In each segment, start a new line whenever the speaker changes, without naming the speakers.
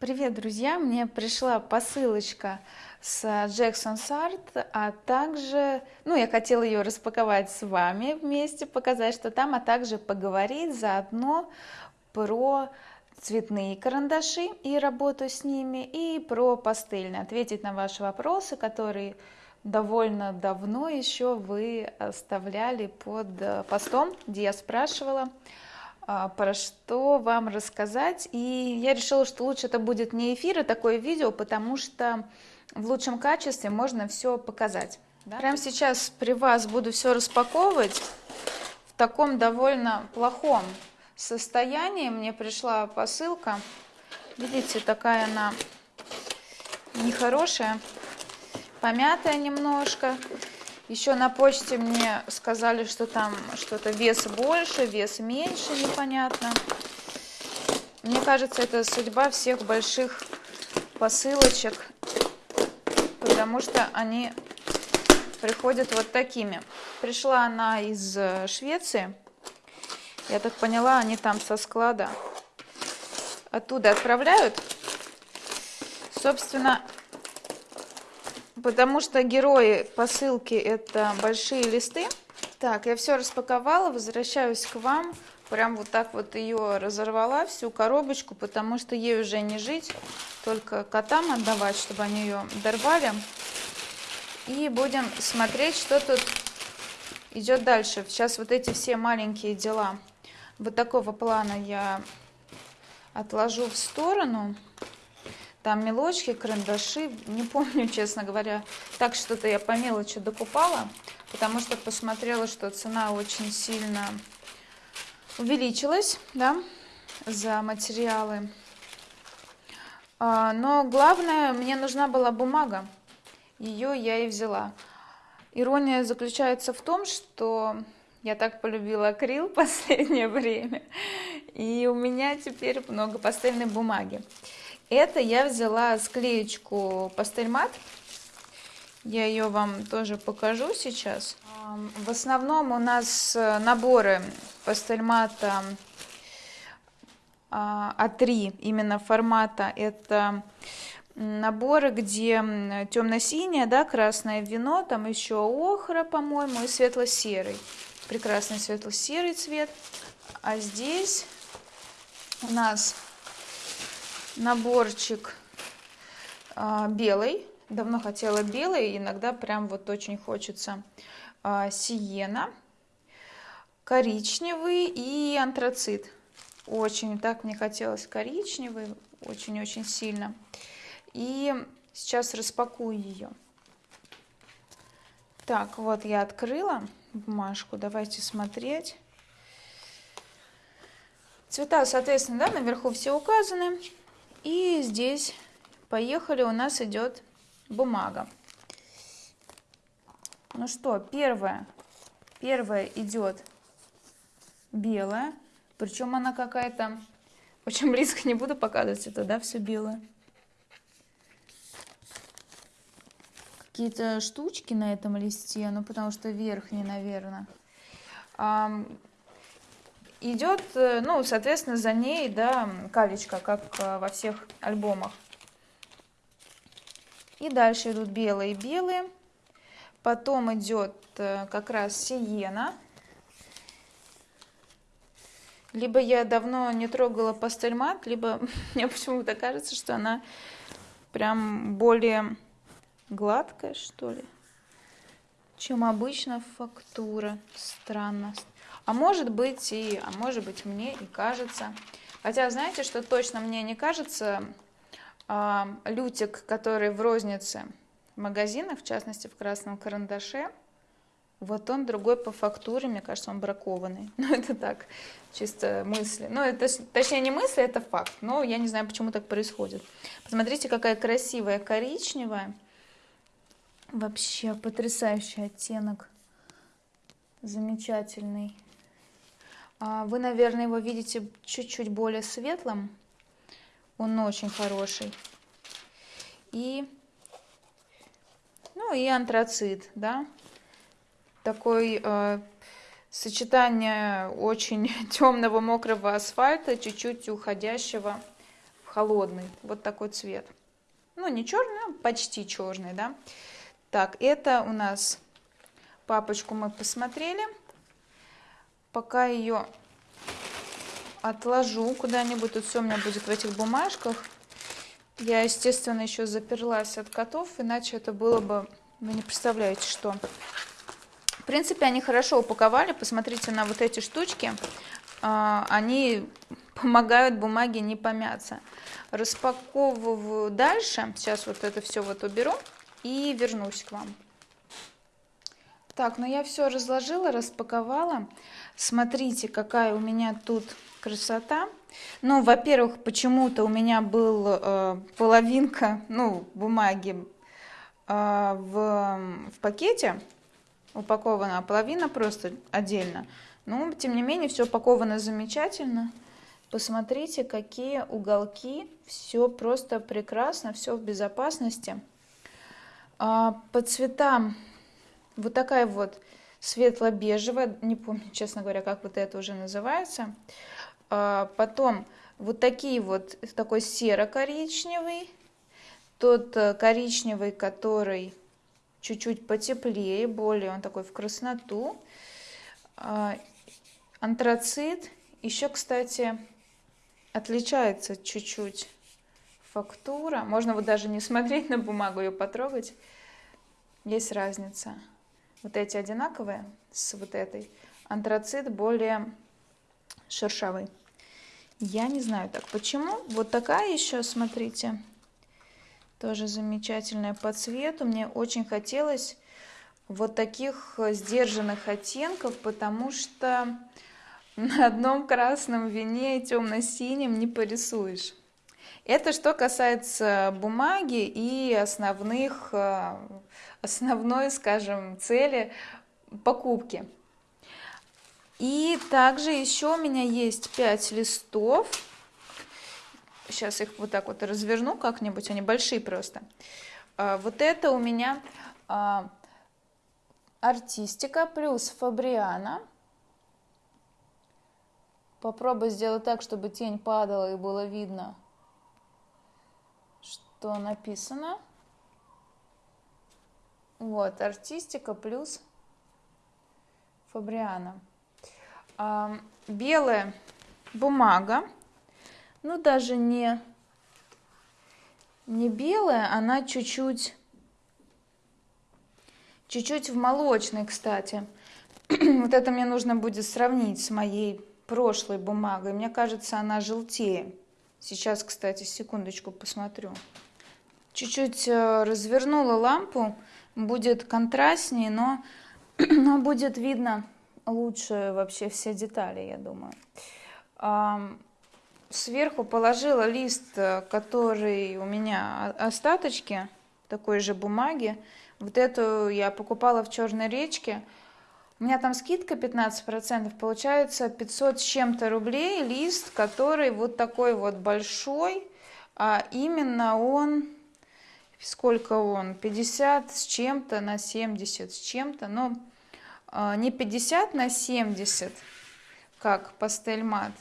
Привет, друзья! Мне пришла посылочка с Jackson Art, а также, ну, я хотела ее распаковать с вами вместе, показать, что там, а также поговорить заодно про цветные карандаши и работу с ними, и про пастельные, ответить на ваши вопросы, которые довольно давно еще вы оставляли под постом, где я спрашивала, про что вам рассказать. И я решила, что лучше это будет не эфир, а такое видео, потому что в лучшем качестве можно все показать. Да? Прямо сейчас при вас буду все распаковывать в таком довольно плохом состоянии. Мне пришла посылка. Видите, такая она нехорошая, помятая немножко. Еще на почте мне сказали, что там что-то вес больше, вес меньше, непонятно. Мне кажется, это судьба всех больших посылочек, потому что они приходят вот такими. Пришла она из э, Швеции. Я так поняла, они там со склада оттуда отправляют. Собственно, потому что герои посылки это большие листы. Так, я все распаковала, возвращаюсь к вам. Прям вот так вот ее разорвала, всю коробочку, потому что ей уже не жить, только котам отдавать, чтобы они ее дорвали. И будем смотреть, что тут идет дальше. Сейчас вот эти все маленькие дела вот такого плана я отложу в сторону. Там мелочки, карандаши, не помню, честно говоря. Так что-то я по мелочи докупала, потому что посмотрела, что цена очень сильно увеличилась, да, за материалы. А, но главное, мне нужна была бумага. Ее я и взяла. Ирония заключается в том, что я так полюбила акрил последнее время, и у меня теперь много пастельной бумаги. Это я взяла склеечку пастельмат. Я ее вам тоже покажу сейчас. В основном у нас э, наборы пастельмата А3, а именно формата. Это наборы, где темно-синее, да, красное вино, там еще охра, по-моему, и светло-серый. Прекрасный светло-серый цвет. А здесь у нас наборчик а, белый. Давно хотела белый, иногда прям вот очень хочется а, сиена, коричневый и антрацит. Очень так мне хотелось коричневый, очень-очень сильно. И сейчас распакую ее. Так, вот я открыла бумажку, давайте смотреть. Цвета, соответственно, да, наверху все указаны. И здесь, поехали, у нас идет бумага. Ну что, первое, первое идет белая, причем она какая-то, очень близко не буду показывать это, да, все белое. Какие-то штучки на этом листе, ну потому что верхний, наверное идет, э, ну, соответственно, за ней, да, калечка, как э, во всех альбомах. И дальше идут белые-белые. Потом идет э, как раз сиена. Либо я давно не трогала пастельмат, либо мне почему-то кажется, что она прям более гладкая, что ли, чем обычно фактура. Странно. А может быть и, а может быть мне и кажется. Хотя знаете, что точно мне не кажется, а, лютик, который в рознице в магазинах, в частности в красном карандаше, вот он другой по фактуре, мне кажется, он бракованный. Ну, это так, чисто мысли. Ну, это, точнее, не мысли, это факт. Но я не знаю, почему так происходит. Посмотрите, какая красивая коричневая. Вообще потрясающий оттенок. Замечательный. А, вы, наверное, его видите чуть-чуть более светлым. Он очень хороший. И, ну и антрацит, да. Такой э, сочетание очень темного мокрого асфальта, чуть-чуть уходящего в холодный, вот такой цвет. Ну, не черный, а почти черный, да. Так, это у нас папочку мы посмотрели. Пока ее отложу куда-нибудь, тут все у меня будет в этих бумажках. Я, естественно, еще заперлась от котов, иначе это было бы, вы не представляете, что. В принципе, они хорошо упаковали. Посмотрите на вот эти штучки. А, они помогают бумаге не помяться. Распаковываю дальше. Сейчас вот это все вот уберу и вернусь к вам. Так, ну я все разложила, распаковала. Смотрите, какая у меня тут красота. Ну, во-первых, почему-то у меня был э, половинка, ну, бумаги э, в, в пакете упакована, а половина просто отдельно. Но, тем не менее, все упаковано замечательно. Посмотрите, какие уголки. Все просто прекрасно, все в безопасности. А, по цветам вот такая вот светло-бежевая, не помню, честно говоря, как вот это уже называется. А, потом вот такие вот, такой серо-коричневый, тот э, коричневый, который чуть-чуть потеплее, более он такой в красноту. А, антрацит еще, кстати, отличается чуть-чуть фактура. Можно вот даже не смотреть на бумагу, ее потрогать. Есть разница. Вот эти одинаковые с вот этой. Антрацит более шершавый. Я не знаю так почему. Вот такая еще, смотрите, тоже замечательная по цвету. Мне очень хотелось вот таких сдержанных оттенков, потому что на одном красном вине темно-синим не порисуешь. Это что касается бумаги и основных, э, основной, скажем, цели покупки. И также еще у меня есть 5 листов. Сейчас их вот так вот разверну как-нибудь, они большие просто. А, вот это у меня а, артистика плюс фабриана. Попробуй сделать так, чтобы тень падала и было видно, что написано. Вот, артистика плюс фабриана. А, белая бумага, ну даже не, не белая, она чуть-чуть чуть-чуть в молочной, кстати. вот это мне нужно будет сравнить с моей прошлой бумагой. Мне кажется, она желтее. Сейчас, кстати, секундочку посмотрю. Чуть-чуть э, развернула лампу, будет контрастнее, но, но будет видно лучше вообще все детали, я думаю. Сверху положила лист, э, который у меня остаточки такой же бумаги. Вот эту я покупала в Черной речке. У меня там скидка 15%, получается 500 с чем-то рублей лист, который вот такой вот большой, а именно он, сколько он, 50 с чем-то на 70 с чем-то, но а, не 50 на 70, как пастель мат.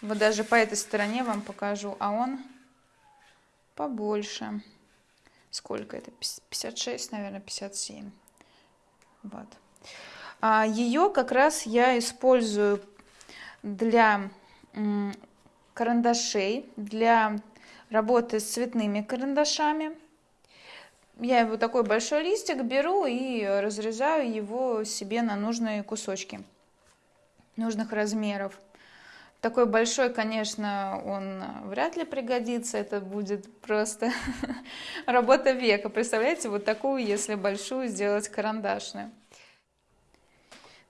Вот даже по этой стороне вам покажу, а он побольше. Сколько это? 56, наверное, 57. Вот. А ее как раз я использую для карандашей, для работы с цветными карандашами я его такой большой листик беру и разрезаю его себе на нужные кусочки нужных размеров. Такой большой, конечно, он вряд ли пригодится, это будет просто работа века. Представляете, вот такую, если большую, сделать карандашную.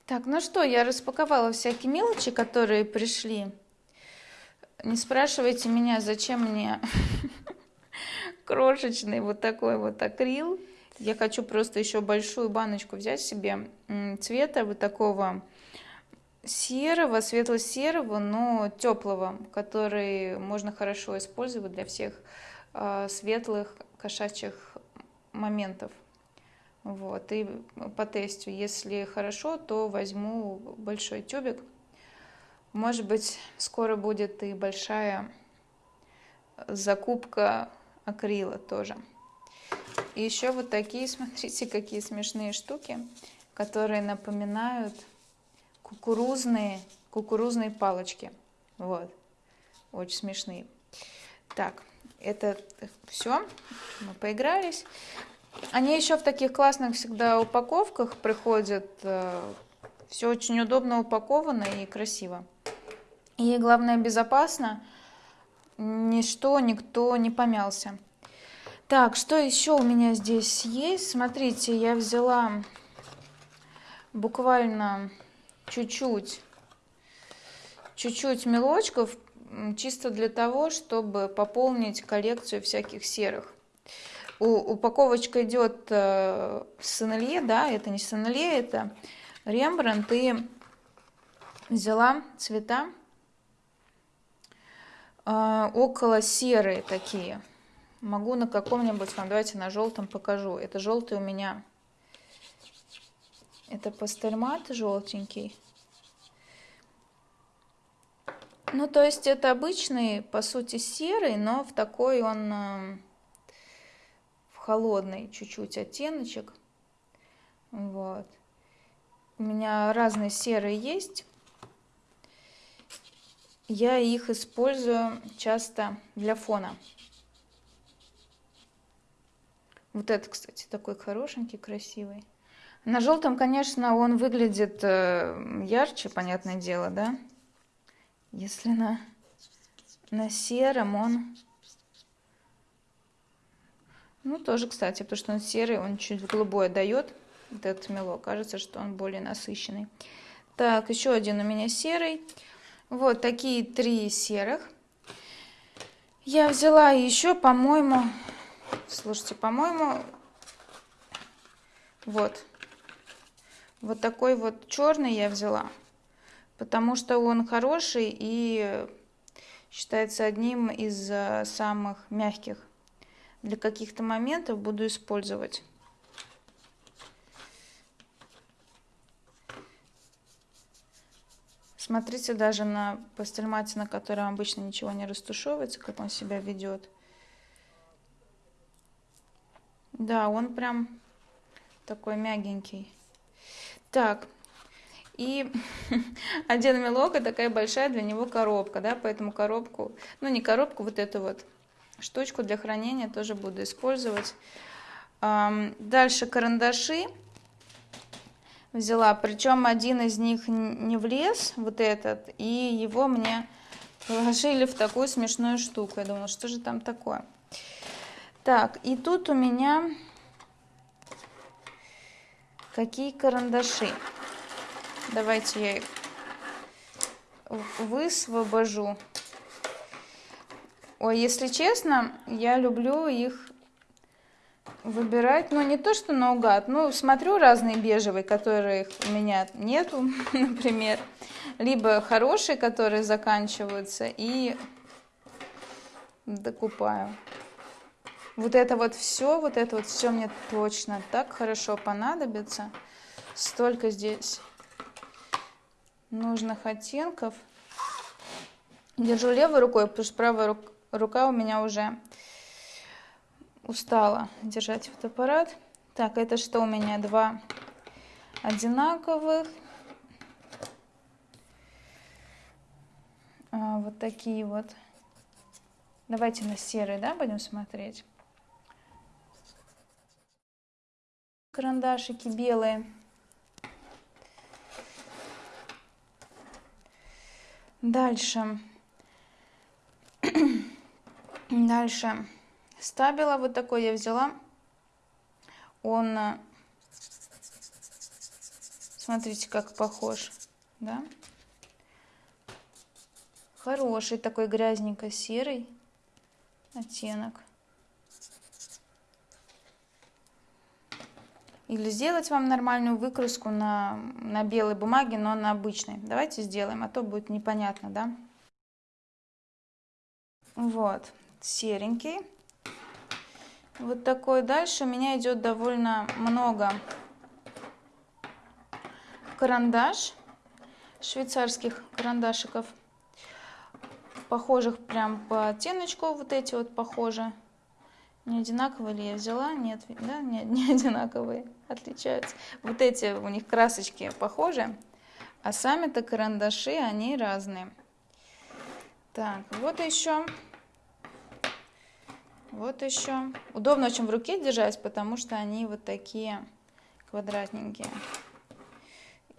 Так, ну что, я распаковала всякие мелочи, которые пришли. Не спрашивайте меня, зачем мне крошечный вот такой вот акрил. Я хочу просто еще большую баночку взять себе цвета вот такого серого, светло-серого, но теплого, который можно хорошо использовать для всех э, светлых кошачьих моментов. Вот, и по тесту, если хорошо, то возьму большой тюбик. Может быть, скоро будет и большая закупка акрила тоже. И еще вот такие, смотрите, какие смешные штуки, которые напоминают кукурузные, кукурузные палочки. Вот, очень смешные. Так, это все, мы поигрались. Они еще в таких классных всегда упаковках приходят. Э, все очень удобно упаковано и красиво. И главное безопасно. Ничто, никто не помялся. Так, что еще у меня здесь есть? Смотрите, я взяла буквально чуть-чуть, чуть-чуть мелочков, чисто для того, чтобы пополнить коллекцию всяких серых. У, упаковочка идет э, Сенелье, да, это не Сенелье, это Рембрандт. И взяла цвета э, около серые такие. Могу на каком-нибудь, вам давайте на желтом покажу. Это желтый у меня, это пастельмат желтенький. Ну, то есть это обычный, по сути, серый, но в такой он э, в холодный чуть-чуть оттеночек. Вот. У меня разные серые есть. Я их использую часто для фона. Вот этот, кстати, такой хорошенький, красивый. На желтом, конечно, он выглядит э, ярче, понятное дело, да? Если на, на сером он... Ну, тоже, кстати, потому что он серый, он чуть голубое дает, вот этот мелок. Кажется, что он более насыщенный. Так, еще один у меня серый. Вот такие три серых. Я взяла еще, по-моему, слушайте, по-моему, вот, вот такой вот черный я взяла потому что он хороший и считается одним из э, самых мягких. Для каких-то моментов буду использовать. Смотрите даже на пастельмате, на котором обычно ничего не растушевывается, как он себя ведет. Да, он прям такой мягенький. Так, и один мелок и такая большая для него коробка, да, поэтому коробку, ну не коробку, вот эту вот штучку для хранения тоже буду использовать. Дальше карандаши взяла, причем один из них не влез, вот этот, и его мне положили в такую смешную штуку. Я думала, что же там такое. Так, и тут у меня какие карандаши. Давайте я их высвобожу. Ой, если честно, я люблю их выбирать, ну не то что наугад, ну смотрю разные бежевые, которых у меня нету, например, либо хорошие, которые заканчиваются, и докупаю. Вот это вот все, вот это вот все мне точно так хорошо понадобится. Столько здесь нужных оттенков. Держу левой рукой, потому что правая рука у меня уже устала держать фотоаппарат. Так, это что у меня? Два одинаковых. А, вот такие вот. Давайте на серый, да, будем смотреть. Карандашики белые. Дальше. Дальше. Стабила вот такой я взяла. Он, э, смотрите, как похож, да? Хороший такой грязненько-серый оттенок. Или сделать вам нормальную выкраску на, на белой бумаге, но на обычной. Давайте сделаем, а то будет непонятно, да? Вот, серенький. Вот такой. Дальше у меня идет довольно много карандаш, швейцарских карандашиков. похожих прям по оттеночку, вот эти вот похожи. Не одинаковые ли я взяла? Нет, да, не, не одинаковые, отличаются. Вот эти у них красочки похожи, а сами-то карандаши, они разные. Так, вот еще. Вот еще. Удобно очень в руке держать, потому что они вот такие квадратненькие.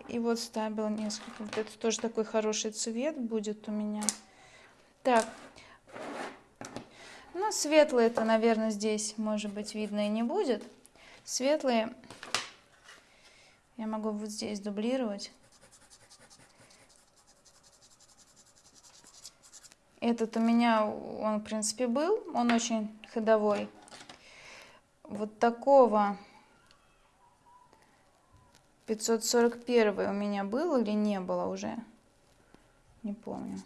И вот ставила несколько. Вот это тоже такой хороший цвет будет у меня. Так. Ну, светлые это, наверное, здесь, может быть, видно и не будет. Светлые я могу вот здесь дублировать. Этот у меня, он, в принципе, был. Он очень ходовой. Вот такого 541 у меня был или не было уже? Не помню.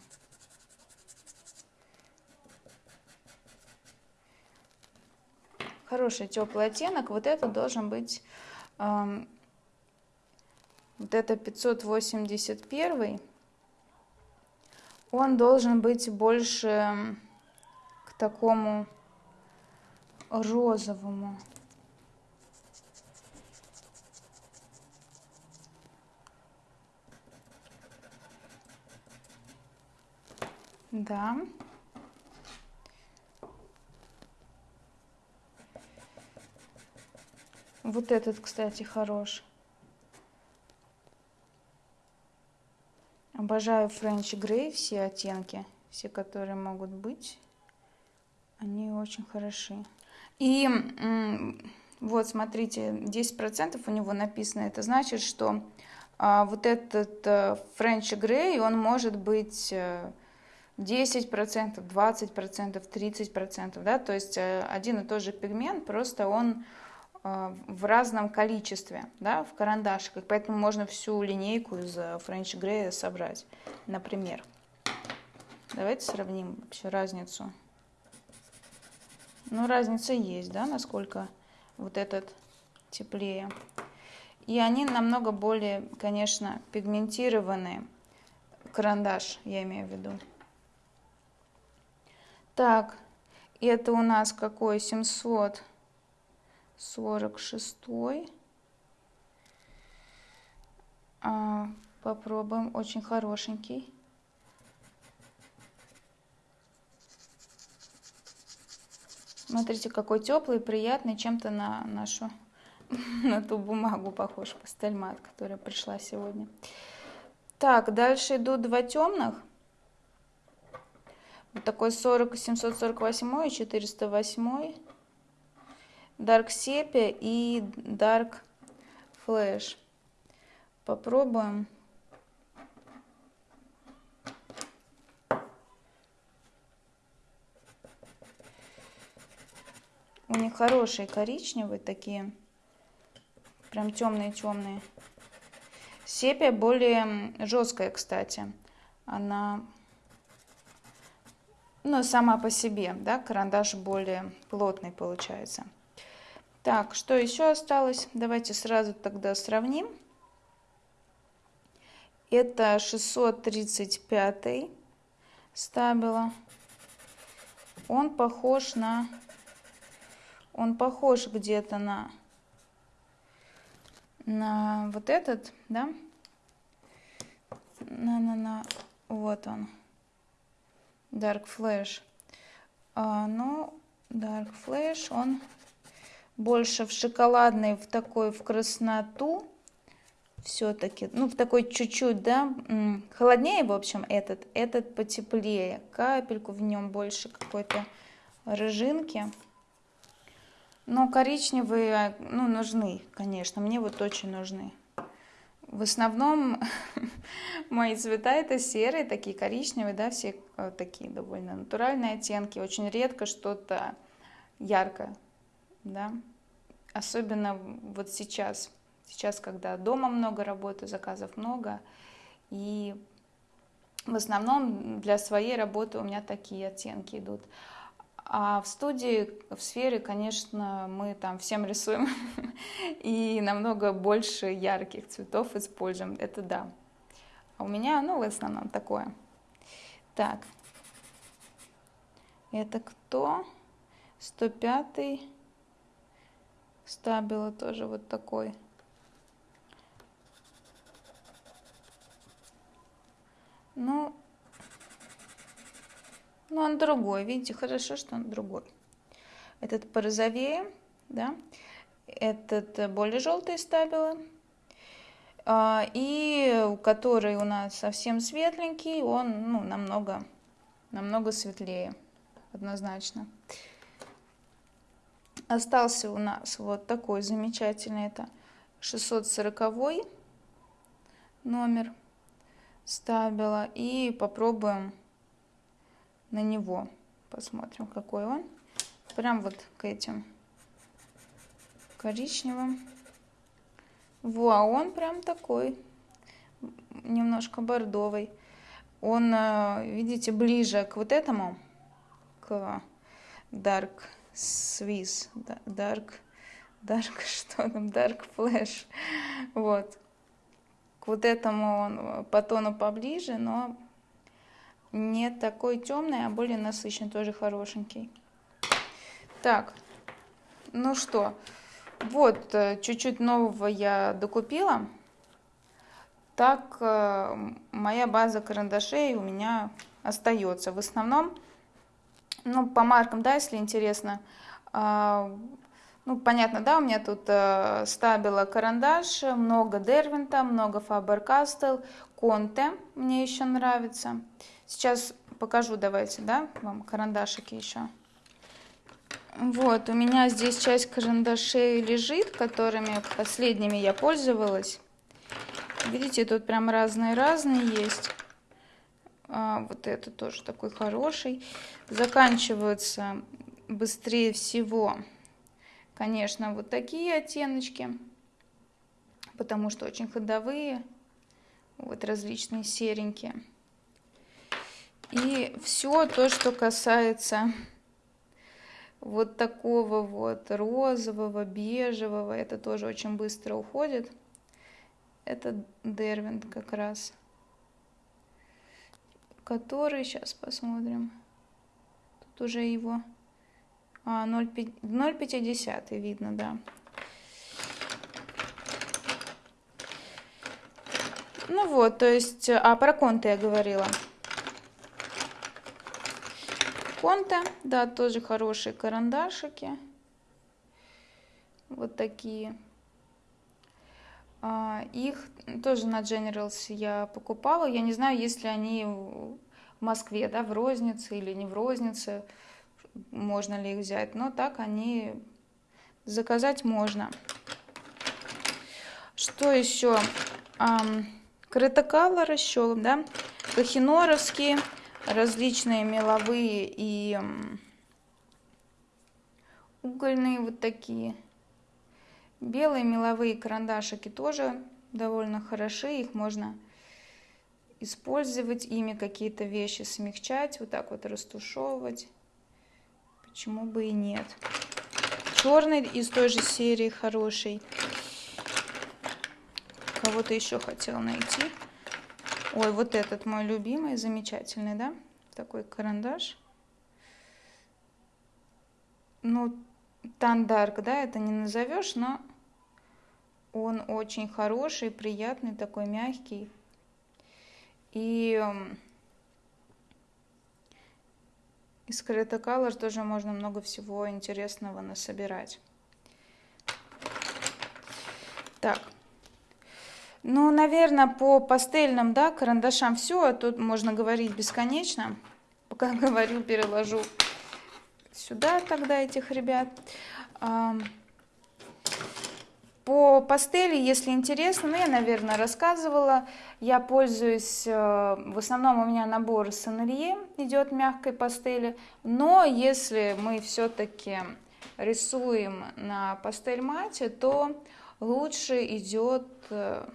Хороший теплый оттенок. Вот это должен быть... Эм, вот это 581 он должен быть больше к такому розовому. Да. Вот этот, кстати, хорош. Обожаю Френч Грей, все оттенки, все, которые могут быть. Они очень хороши. И вот, смотрите, 10% у него написано. Это значит, что а, вот этот Френч Грей, он может быть 10%, 20%, 30%, да, то есть э, один и тот же пигмент, просто он в разном количестве, да, в карандашиках, поэтому можно всю линейку из French Grey собрать, например. Давайте сравним вообще разницу. Ну, разница есть, да, насколько вот этот теплее. И они намного более, конечно, пигментированные. Карандаш, я имею в виду. Так, это у нас какой? 700 46 а, попробуем очень хорошенький. Смотрите какой теплый приятный чем-то на нашу на ту бумагу похож пастельмат которая пришла сегодня. Так дальше идут два темных. Вот такой 40 748 и 408 Dark Sepia и Dark Flash. Попробуем. У них хорошие коричневые такие, прям темные-темные. Сепия более жесткая, кстати. Она, ну, сама по себе, да, карандаш более плотный получается. Так, что еще осталось? Давайте сразу тогда сравним. Это 635 стабила. Он похож на... Он похож где-то на... На вот этот, да? На, на, на... Вот он. Dark Flash. А, ну, Dark Flash, он больше в шоколадный, в такой, в красноту, все-таки, ну, в такой чуть-чуть, да, холоднее, в общем, этот, этот потеплее, капельку в нем больше какой-то рыжинки. Но коричневые, ну, нужны, конечно, мне вот очень нужны. В основном мои цвета это серые, такие коричневые, да, все э, такие довольно натуральные оттенки. Очень редко что-то яркое да, особенно вот сейчас, сейчас, когда дома много работы, заказов много, и в основном для своей работы у меня такие оттенки идут. А в студии, в сфере, конечно, мы там всем рисуем и намного больше ярких цветов используем, это да. А у меня, ну, в основном такое. Так, Это кто? 105 стабила тоже вот такой. Ну, ну он другой, видите, хорошо, что он другой. Этот порозовее, да, этот более желтый стабилы. А, и который у нас совсем светленький, он ну, намного, намного светлее, однозначно. Остался у нас вот такой замечательный, это 640 номер стабила. И попробуем на него, посмотрим, какой он. Прям вот к этим коричневым. Во, а он прям такой, немножко бордовый. Он, э, видите, ближе к вот этому, к Dark Swiss, Dark, Dark, что там, Dark Flash, вот. К вот этому он по тону поближе, но не такой темный, а более насыщенный, тоже хорошенький. Так, ну что, вот, э, чуть-чуть нового я докупила. Так, э, моя база карандашей у меня остается. В основном, ну, по маркам, да, если интересно, а, ну, понятно, да, у меня тут э, стабила карандаш, много Дервинта, много Faber-Castell, Конте мне еще нравится. Сейчас покажу, давайте, да, вам карандашики еще. Вот, у меня здесь часть карандашей лежит, которыми последними я пользовалась. Видите, тут прям разные-разные есть. А, вот это тоже такой хороший. Заканчиваются быстрее всего, конечно, вот такие оттеночки, потому что очень ходовые, вот различные серенькие. И все то, что касается вот такого вот розового, бежевого. Это тоже очень быстро уходит. Это Дервинт как раз. Который, сейчас посмотрим. Тут уже его... А, 0,50 видно, да. Ну вот, то есть... А, про конты я говорила. Конте, да, тоже хорошие карандашики. Вот такие. А, их тоже на Generals я покупала. Я не знаю, есть ли они в Москве, да, в рознице или не в рознице. Можно ли их взять. Но так они заказать можно. Что еще? Крытокалор еще, да, Кахиноровские различные меловые и угольные вот такие. Белые меловые карандашики тоже довольно хороши, их можно использовать, ими какие-то вещи смягчать, вот так вот растушевывать. Почему бы и нет. Черный из той же серии хороший. Кого-то еще хотел найти. Ой, вот этот мой любимый, замечательный, да? Такой карандаш. Ну, тандарк, да, это не назовешь, но он очень хороший, приятный, такой мягкий. И из Крета Color тоже можно много всего интересного насобирать. Так. Ну, наверное, по пастельным, да, карандашам все, а тут можно говорить бесконечно. Пока говорю, переложу сюда тогда этих ребят. По пастели, если интересно, ну, я, наверное, рассказывала, я пользуюсь, э, в основном у меня набор Сонелье идет мягкой пастели, но если мы все-таки рисуем на пастель мате, то лучше идет э,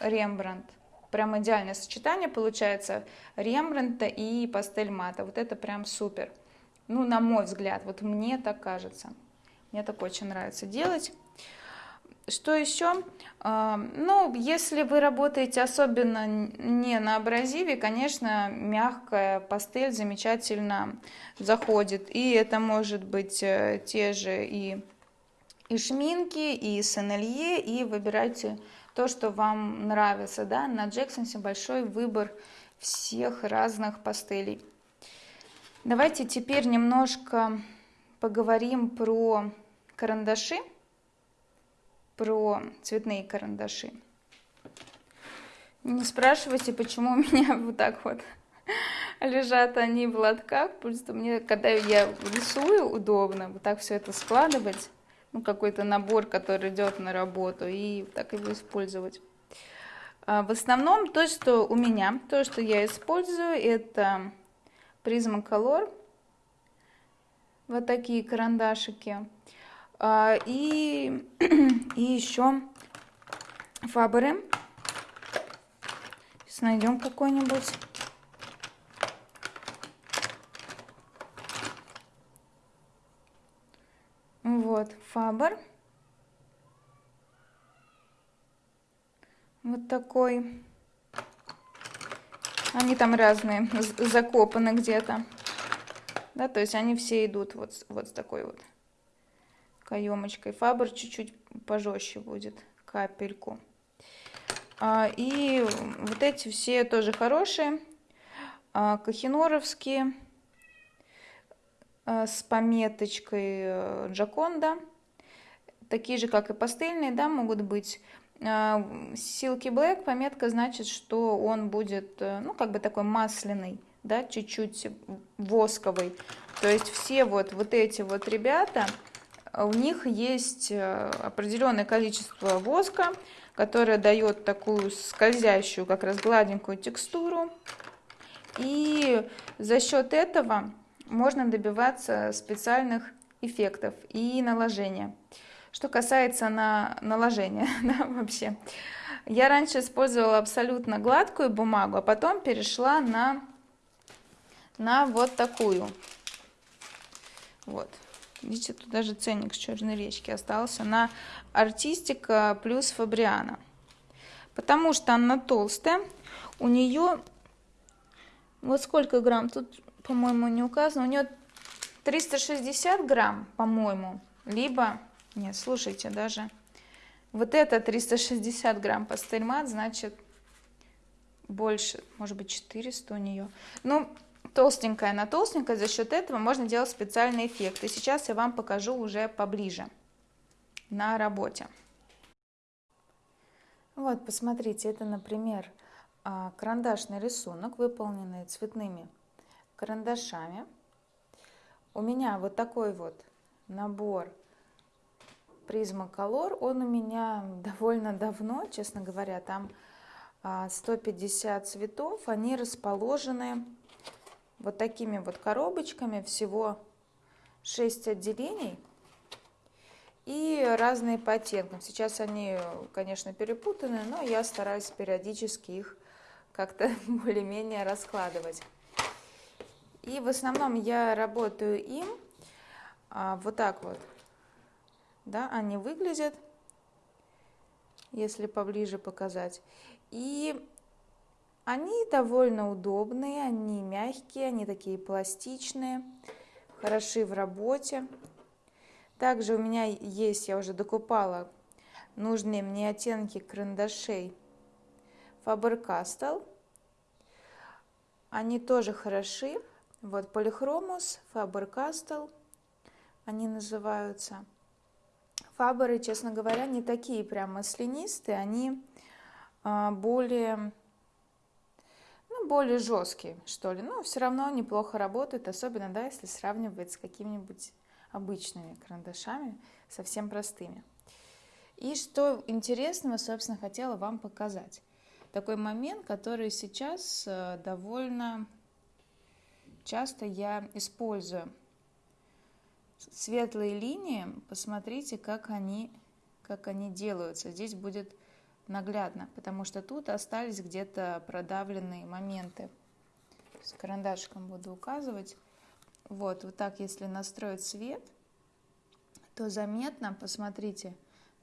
Рембрандт. Прям идеальное сочетание получается Рембрандта и пастель мата. Вот это прям супер. Ну, на мой взгляд, вот мне так кажется. Мне так очень нравится делать. Что еще? А, ну, если вы работаете особенно не на абразиве, конечно, мягкая пастель замечательно заходит. И это может быть э, те же и, и шминки, и сенелье, и выбирайте то, что вам нравится. Да? На Джексонсе большой выбор всех разных пастелей. Давайте теперь немножко поговорим про карандаши про цветные карандаши. Не спрашивайте, почему у меня вот так вот лежат они в лотках, просто мне, когда я рисую, удобно вот так все это складывать, ну, какой-то набор, который идет на работу, и так его использовать. А в основном то, что у меня, то, что я использую, это Prismacolor, вот такие карандашики. А, и, и еще фаберы. Сейчас найдем какой-нибудь. Вот, фабер. Вот такой. Они там разные, закопаны где-то. Да, то есть они все идут вот, вот с такой вот каемочкой. Фабр чуть-чуть пожестче будет, капельку. А, и вот эти все тоже хорошие. А, Кахиноровские а, с пометочкой э, Джаконда. Такие же, как и пастельные, да, могут быть. Silky Black пометка значит, что он будет, э, ну, как бы такой масляный, да, чуть-чуть восковый. То есть все вот, вот эти вот ребята, у них есть э, определенное количество воска, которое дает такую скользящую, как раз гладенькую текстуру. И за счет этого можно добиваться специальных эффектов и наложения. Что касается на наложения, да, вообще. Я раньше использовала абсолютно гладкую бумагу, а потом перешла на, на вот такую. Вот. Видите, тут даже ценник с Черной речки остался на артистика плюс Фабриана. Потому что она толстая. У нее, вот сколько грамм, тут, по-моему, не указано. У нее 360 грамм, по-моему. Либо, нет, слушайте, даже вот это 360 грамм пастельмат, значит больше, может быть 400 у нее. Ну, толстенькая на толстенькая, за счет этого можно делать специальный эффект. И сейчас я вам покажу уже поближе на работе. Вот, посмотрите, это, например, а, карандашный рисунок, выполненный цветными карандашами. У меня вот такой вот набор Prisma Color, он у меня довольно давно, честно говоря, там 150 а, цветов, они расположены вот такими вот коробочками, всего 6 отделений и разные по оттенкам. Сейчас они, конечно, перепутаны, но я стараюсь периодически их как-то более-менее раскладывать. И в основном я работаю им а, вот так вот. Да, они выглядят, если поближе показать. И они довольно удобные, они мягкие, они такие пластичные, хороши в работе. Также у меня есть, я уже докупала нужные мне оттенки карандашей Faber-Castell. Они тоже хороши. Вот Polychromos, Faber-Castell они называются. Фаберы, честно говоря, не такие прям маслянистые, они а, более более жесткие, что ли, но все равно неплохо работают, особенно, да, если сравнивать с какими-нибудь обычными карандашами, совсем простыми. И что интересного, собственно, хотела вам показать. Такой момент, который сейчас э, довольно часто я использую. Светлые линии, посмотрите, как они, как они делаются. Здесь будет наглядно, потому что тут остались где-то продавленные моменты. С карандашиком буду указывать. Вот, вот так, если настроить свет, то заметно, посмотрите,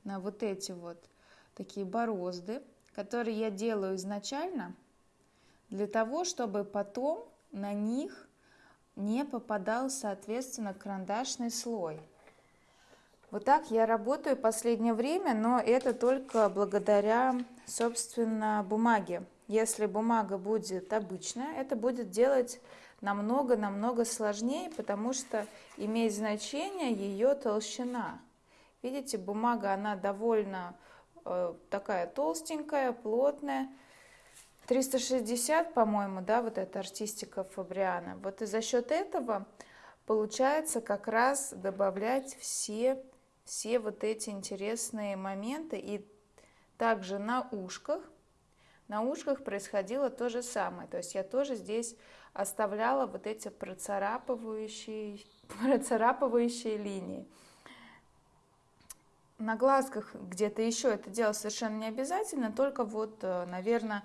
на вот эти вот такие борозды, которые я делаю изначально, для того, чтобы потом на них не попадал, соответственно, карандашный слой. Вот так я работаю последнее время, но это только благодаря, собственно, бумаге. Если бумага будет обычная, это будет делать намного-намного сложнее, потому что имеет значение ее толщина. Видите, бумага, она довольно э, такая толстенькая, плотная. 360, по-моему, да, вот эта артистика Фабриана. Вот и за счет этого получается как раз добавлять все, все вот эти интересные моменты. И также на ушках, на ушках происходило то же самое. То есть я тоже здесь оставляла вот эти процарапывающие, процарапывающие линии. На глазках где-то еще это делать совершенно не обязательно, только вот, э, наверное,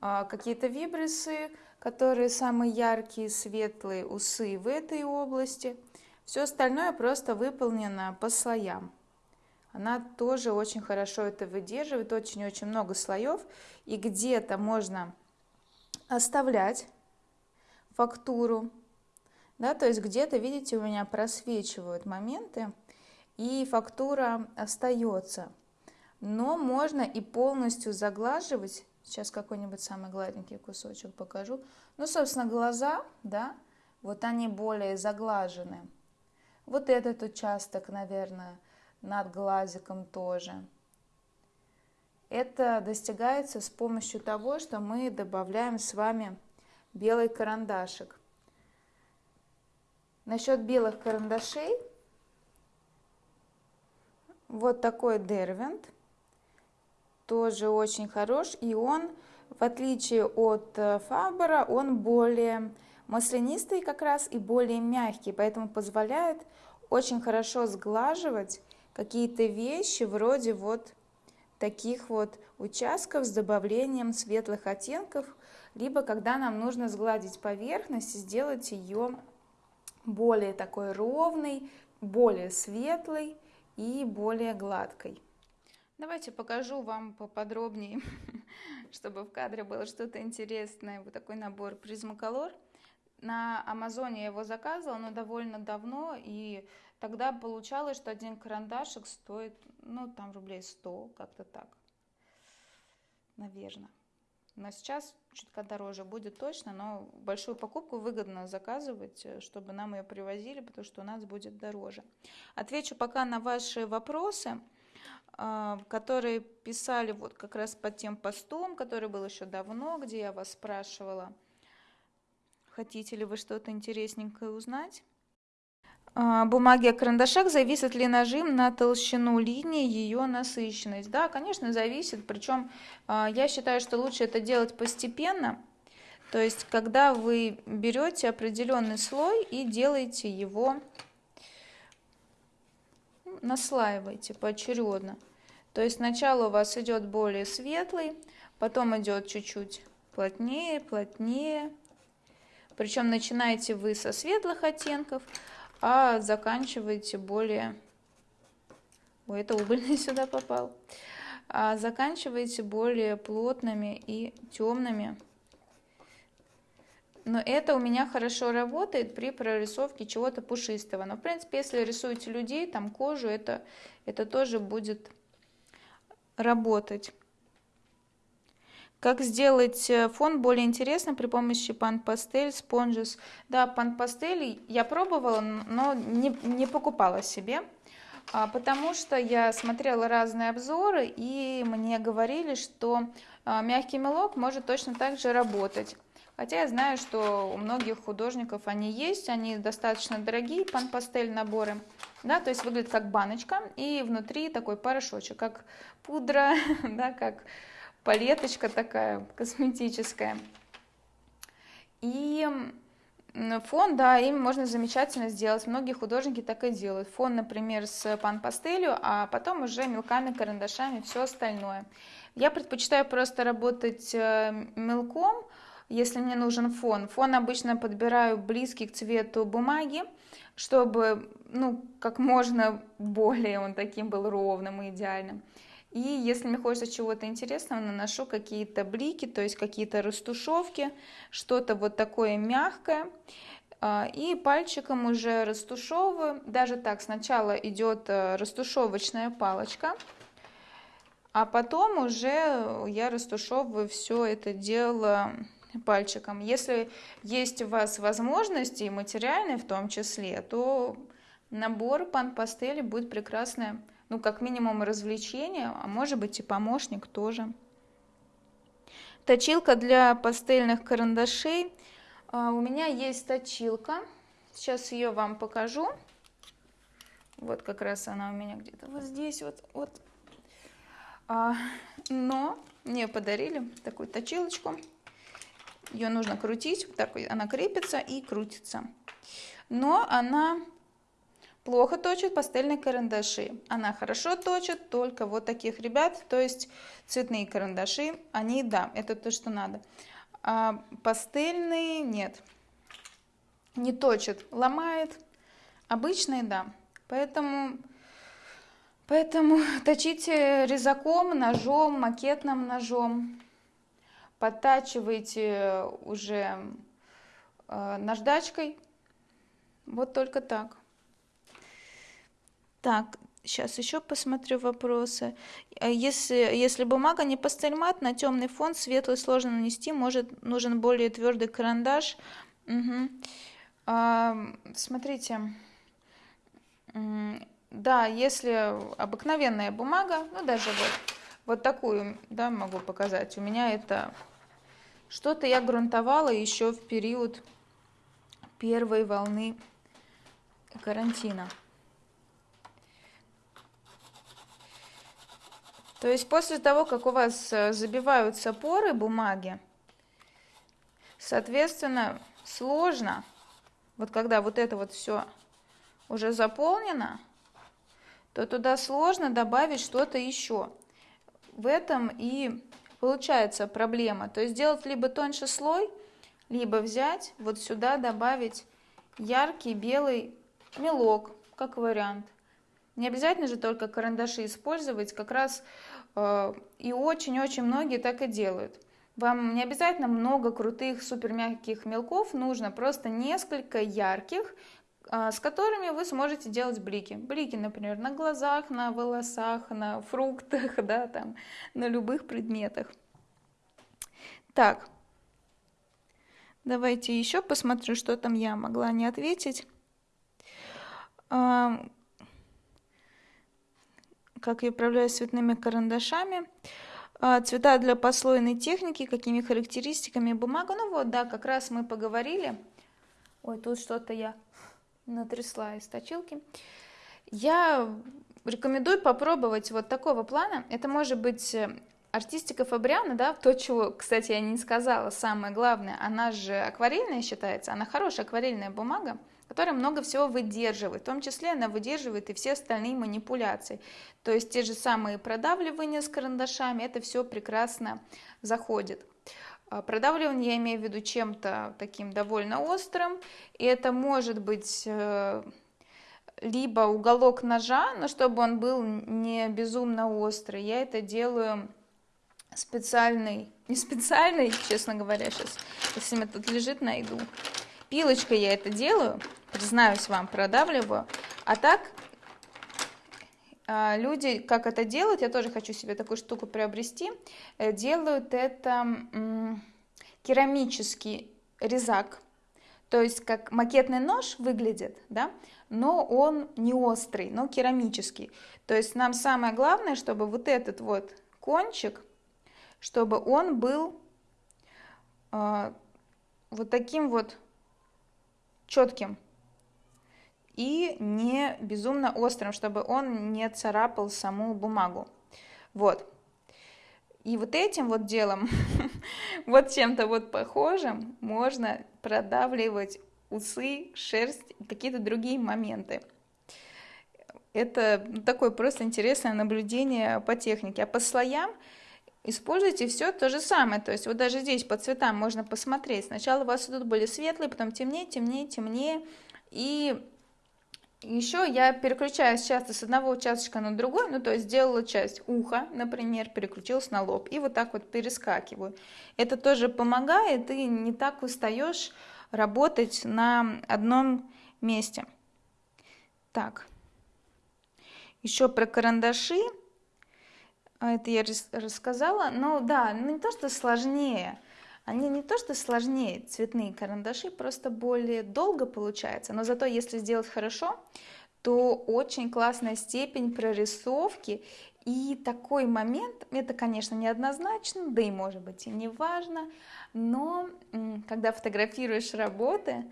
а, какие-то вибрисы, которые самые яркие, светлые, усы в этой области. Все остальное просто выполнено по слоям. Она тоже очень хорошо это выдерживает, очень-очень много слоев. И где-то можно оставлять фактуру, да, то есть где-то, видите, у меня просвечивают моменты, и фактура остается. Но можно и полностью заглаживать Сейчас какой-нибудь самый гладенький кусочек покажу. Ну, собственно, глаза, да, вот они более заглажены. Вот этот участок, наверное, над глазиком тоже. Это достигается с помощью того, что мы добавляем с вами белый карандашик. Насчет белых карандашей, вот такой дервинт – тоже очень хорош, и он, в отличие от э, Фабера, он более маслянистый как раз и более мягкий, поэтому позволяет очень хорошо сглаживать какие-то вещи вроде вот таких вот участков с добавлением светлых оттенков, либо когда нам нужно сгладить поверхность и сделать ее более такой ровной, более светлой и более гладкой. Давайте покажу вам поподробнее, чтобы в кадре было что-то интересное. Вот такой набор Prismacolor. На Амазоне я его заказывала, но довольно давно, и тогда получалось, что один карандашик стоит, ну, там рублей 100, как-то так, наверное. Но сейчас чутка дороже будет точно, но большую покупку выгодно заказывать, э, чтобы нам ее привозили, потому что у нас будет дороже. Отвечу пока на ваши вопросы. А, которые писали вот как раз под тем постом, который был еще давно, где я вас спрашивала, хотите ли вы что-то интересненькое узнать. А, бумаги о карандашах, зависит ли нажим на толщину линии, ее насыщенность? Да, конечно, зависит, причем а, я считаю, что лучше это делать постепенно, то есть когда вы берете определенный слой и делаете его, наслаиваете поочередно. То есть сначала у вас идет более светлый, потом идет чуть-чуть плотнее, плотнее. Причем начинаете вы со светлых оттенков, а заканчиваете более... Ой, это угольный сюда попал. А заканчиваете более плотными и темными. Но это у меня хорошо работает при прорисовке чего-то пушистого. Но, в принципе, если рисуете людей, там кожу, это, это тоже будет работать. Как сделать э, фон более интересным при помощи Pastel, Sponges? Да, Pastel я пробовала, но не, не покупала себе, а, потому что я смотрела разные обзоры, и мне говорили, что а, мягкий мелок может точно так же работать. Хотя я знаю, что у многих художников они есть, они достаточно дорогие, пан-пастель наборы. Да, то есть выглядит как баночка, и внутри такой порошочек, как пудра, да, как палеточка такая косметическая. И фон, да, им можно замечательно сделать. Многие художники так и делают. Фон, например, с пан-пастелью, а потом уже мелками, карандашами, все остальное. Я предпочитаю просто работать э, мелком, если мне нужен фон. Фон обычно подбираю близкий к цвету бумаги, чтобы, ну, как можно более он таким был ровным и идеальным. И если мне хочется чего-то интересного, наношу какие-то блики, то есть какие-то растушевки, что-то вот такое мягкое. А, и пальчиком уже растушевываю. Даже так, сначала идет э, растушевочная палочка, а потом уже я растушевываю все это дело пальчиком. Если есть у вас возможности, и материальные в том числе, то набор пан пастели будет прекрасное, ну, как минимум, развлечение, а может быть и помощник тоже. Точилка для пастельных карандашей. А, у меня есть точилка. Сейчас ее вам покажу. Вот как раз она у меня где-то вот здесь вот. вот. А, но мне подарили такую точилочку. Ее нужно крутить, так она крепится и крутится. Но она плохо точит пастельные карандаши. Она хорошо точит только вот таких ребят, то есть цветные карандаши, они, да, это то, что надо. А пастельные нет, не точит, ломает. Обычные, да. Поэтому, поэтому точите резаком, ножом, макетным ножом подтачиваете уже э, наждачкой. Вот только так. Так, сейчас еще посмотрю вопросы. Э, если, если бумага не пастельмат, на темный фон светлый сложно нанести, может нужен более твердый карандаш. Угу. А, смотрите, да, если обыкновенная бумага, ну даже вот, вот такую, да, могу показать. У меня это что-то я грунтовала еще в период первой волны карантина. То есть после того, как у вас э, забиваются поры бумаги, соответственно, сложно, вот когда вот это вот все уже заполнено, то туда сложно добавить что-то еще. В этом и получается проблема. То есть сделать либо тоньше слой, либо взять вот сюда добавить яркий белый мелок, как вариант. Не обязательно же только карандаши использовать, как раз и очень-очень многие так и делают. Вам не обязательно много крутых супер мягких мелков, нужно просто несколько ярких, а, с которыми вы сможете делать блики. Блики, например, на глазах, на волосах, на фруктах, да, там, на любых предметах. Так, давайте еще посмотрю, что там я могла не ответить. Как я управляюсь цветными карандашами. А, цвета для послойной техники, какими характеристиками бумага. Ну вот, да, как раз мы поговорили. Ой, тут что-то я натрясла из точилки. Я рекомендую попробовать вот такого плана. Это может быть э, артистика Фабриана, да, то, чего, кстати, я не сказала, самое главное, она же акварельная считается, она хорошая акварельная бумага, которая много всего выдерживает, в том числе она выдерживает и все остальные манипуляции. То есть те же самые продавливания с карандашами, это все прекрасно заходит. А, продавливание я имею в виду чем-то таким довольно острым, и это может быть э, либо уголок ножа, но чтобы он был не безумно острый. Я это делаю специальный, не специальный, честно говоря, сейчас, если меня тут лежит, найду. Пилочкой я это делаю, признаюсь вам, продавливаю. А так а, люди, как это делают, я тоже хочу себе такую штуку приобрести, э, делают это керамический резак, то есть как макетный нож выглядит, да, но он не острый, но керамический. То есть нам самое главное, чтобы вот этот вот кончик, чтобы он был э, вот таким вот четким, и не безумно острым, чтобы он не царапал саму бумагу. Вот. И вот этим вот делом, вот чем-то вот похожим, можно продавливать усы, шерсть какие-то другие моменты. Это такое просто интересное наблюдение по технике. А по слоям используйте все то же самое. То есть вот даже здесь по цветам можно посмотреть. Сначала у вас тут были светлые, потом темнее, темнее, темнее. И еще я переключаюсь часто с одного участочка на другой, ну то есть сделала часть уха, например, переключилась на лоб и вот так вот перескакиваю. Это тоже помогает и не так устаешь работать на одном месте. Так, еще про карандаши, а это я рассказала, но да, ну не то что сложнее, они не то что сложнее, цветные карандаши, просто более долго получается, но зато если сделать хорошо, то очень классная степень прорисовки. И такой момент, это, конечно, неоднозначно, да и может быть и не важно, но когда фотографируешь работы,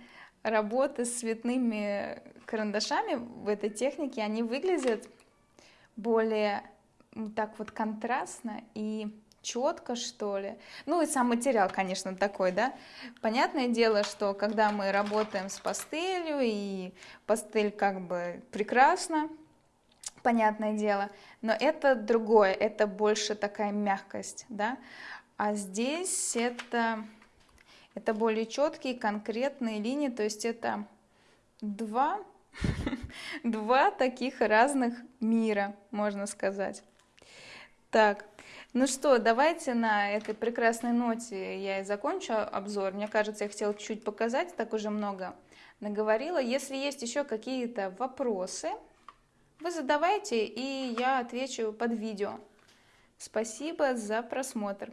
работы с цветными карандашами в этой технике, они выглядят более так вот контрастно и четко, что ли. Ну и сам материал, конечно, такой, да. Понятное дело, что когда мы работаем с пастелью, и пастель как бы прекрасно, понятное дело, но это другое, это больше такая мягкость, да. А здесь это, это более четкие, конкретные линии, то есть это два, два таких разных мира, можно сказать. Так, ну что, давайте на этой прекрасной ноте я и закончу обзор. Мне кажется, я хотела чуть-чуть показать, так уже много наговорила. Если есть еще какие-то вопросы, вы задавайте, и я отвечу под видео. Спасибо за просмотр.